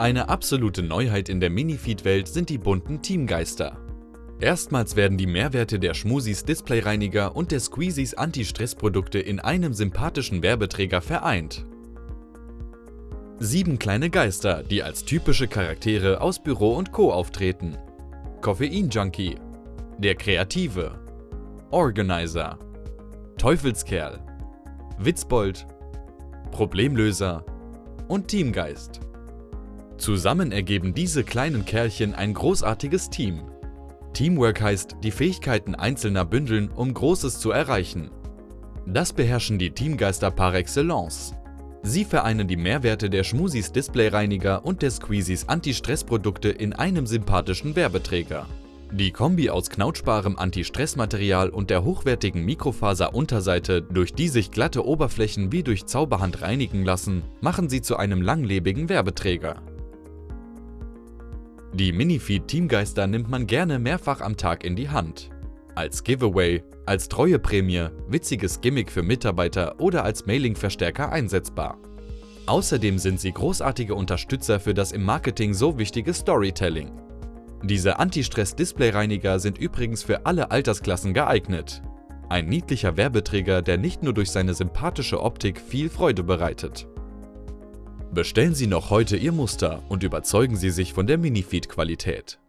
Eine absolute Neuheit in der Minifeed-Welt sind die bunten Teamgeister. Erstmals werden die Mehrwerte der Schmusis Displayreiniger und der Squeezies Anti-Stress-Produkte in einem sympathischen Werbeträger vereint. Sieben kleine Geister, die als typische Charaktere aus Büro und Co. auftreten. Koffein-Junkie, der Kreative, Organizer, Teufelskerl, Witzbold, Problemlöser und Teamgeist. Zusammen ergeben diese kleinen Kerlchen ein großartiges Team. Teamwork heißt, die Fähigkeiten Einzelner bündeln, um Großes zu erreichen. Das beherrschen die Teamgeister par excellence. Sie vereinen die Mehrwerte der Schmusis Displayreiniger und der Squeezies Anti-Stress-Produkte in einem sympathischen Werbeträger. Die Kombi aus knautschbarem Anti-Stress-Material und der hochwertigen Mikrofaser-Unterseite, durch die sich glatte Oberflächen wie durch Zauberhand reinigen lassen, machen sie zu einem langlebigen Werbeträger. Die Minifeed Teamgeister nimmt man gerne mehrfach am Tag in die Hand. Als Giveaway, als Treueprämie, witziges Gimmick für Mitarbeiter oder als Mailing-Verstärker einsetzbar. Außerdem sind sie großartige Unterstützer für das im Marketing so wichtige Storytelling. Diese Anti-Stress-Displayreiniger sind übrigens für alle Altersklassen geeignet. Ein niedlicher Werbeträger, der nicht nur durch seine sympathische Optik viel Freude bereitet. Bestellen Sie noch heute Ihr Muster und überzeugen Sie sich von der Minifeed-Qualität.